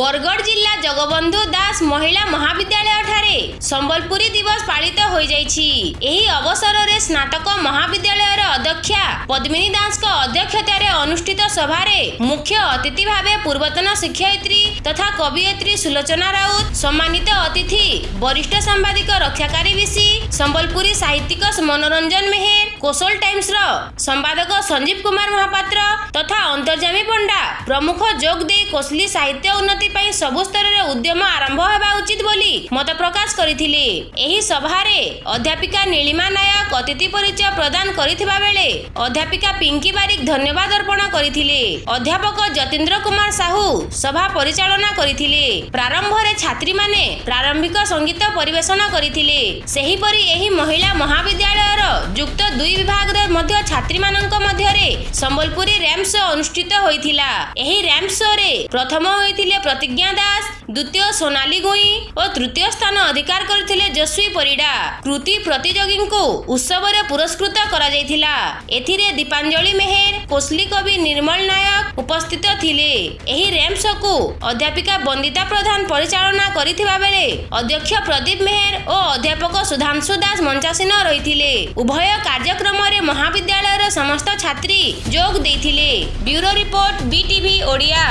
ବରଗଡ଼ ଜିଲ୍ଲା ଜଗବନ୍ଧୁ ଦାସ ମହିଳା ମହାବିଦ୍ୟାଳୟଠାରେ ସମ୍ବଲପୁରୀ ଦିବସ ପାଳିତ ହୋଇଯାଇଛି। ଏହି ଅବସରରେ ସ୍ନାତକ ମହାବିଦ୍ୟାଳୟର ଅଧ୍ୟକ୍ଷା ପଦ୍ମିନୀ ଦାସଙ୍କ ଅଧ୍ୟକ୍ଷତାରେ ଅନୁଷ୍ଠିତ ସଭାରେ ମୁଖ୍ୟ ଅତିଥି ଭାବେ ପୂର୍ବତନ ଶିକ୍ଷୟିତ୍ରୀ ତଥା କବିୟତ୍ରୀ ସୁଲୋଚନା ରାଉତ ସମ୍ମାନିତ ଅତିଥି ବରିଷ୍ଠ ସାମ୍ବାଦିକ ରକ୍ଷାକାରୀ ବିଶି ସମ୍ବଲପୁରୀ ସାହିତ୍ୟିକ ମନୋରଞ୍ଜନ ମେହେର କୋଶଲ ଟାଇମ୍ସର ସମ୍ପାଦକ ସଞ୍ଜୀବ କୁମାର ମହାପାତ୍ର ତଥା ଅନ୍ତର୍ଜାମୀ ପଣ୍ଡା ପ୍ରମୁଖ ଯୋଗ ଦେଇ କୋଶଲି ସାହିତ୍ୟ ଉନ୍ନତି ପାଇଁ ସବୁ ସ୍ତରରେ ଉଦ୍ୟମ ଆରମ୍ଭ ହେବା ଉଚିତ ବୋଲି ମତ ପ୍ରକାଶ କରିଥିଲେ। ଏହି ସଭାରେ ଅଧ୍ୟାପିକା ନୀଳିମା ନାୟକ ଅତିଥି ପରିଚୟ ପ୍ରଦାନ କରିଥିବା ବେଳେ ଅଧ୍ୟାପିକା ପିଙ୍କି ବାରିକ ଧନ୍ୟବାଦ ଅର୍ପଣ କରିଥିଲେ। ଅଧ୍ୟାପକ ଯତୀନ୍ଦ୍ର କୁମାର ସାହୁ ସଭା ପରିଚାଳନା କରିଥିଲେ। ପ୍ରାରମ୍ଭରେ ଛାତ୍ରୀମାନେ ପ୍ରାରମ୍ଭିକ ସଙ୍ଗୀତ ପରିବେଷଣ କରିଥିଲେ। ସେହିପରି ଏହି ମହିଳା ମହାବିଦ୍ୟାଳୟର ଯୁକ୍ତ ଦୁଇ ବିଭାଗରେ ମଧ୍ୟ ଛାତ୍ରୀମାନଙ୍କ ମଧ୍ୟରେ ସମ୍ବଲପୁରୀ ର୍ୟାମ୍ପ ଶୋ ଅନୁଷ୍ଠିତ ହୋଇଥିଲା। ଏହି ର୍ୟାମ୍ପ ଶୋରେ ପ୍ରଥମ ହୋଇଥିଲେ ପ୍ରତିଜ୍ଞା ଦାସ ଦ୍ୱିତୀୟ ସୋନାଲି ଗୁଇଁ ଓ ତୃତୀୟ ସ୍ଥାନ ଅଧିକାର କରିଥିଲେ ଯଶ୍ୱୀ ପରିଡ଼ା। କୃତି ପ୍ରତିଯୋଗୀଙ୍କୁ ଉତ୍ସବରେ ପୁରସ୍କୃତ କରାଯାଇଥିଲା। ଏଥିରେ ଦୀପାଞ୍ଜଳି ମେହେର କୋଶଲି କବି ନିର୍ମଳ ନାୟକ ଉପସ୍ଥିତ ଥିଲେ। ଏହି ର୍ୟାମ୍ପ ଶୋକୁ ଅଧ୍ୟାପିକା ବନ୍ଦିତା ପ୍ରଧାନ ପରିଚାଳନା କରିଥିବା ବେଳେ ଅଧ୍ୟକ୍ଷ ପ୍ରଦୀପ ମେହେର ଓ ଅଧ୍ୟାପକ ସୁଧାଂଶୁ ଦାସ ମଞ୍ଚାସୀନ ରହିଥିଲେ। ଉଭୟ କାର୍ଯ୍ୟକ୍ରମରେ ମହାବିଦ୍ୟାଳୟର ସମସ୍ତ ଛାତ୍ରୀ ଯୋଗ ଦେଇଥିଲେ। Bureau report BTV Odia.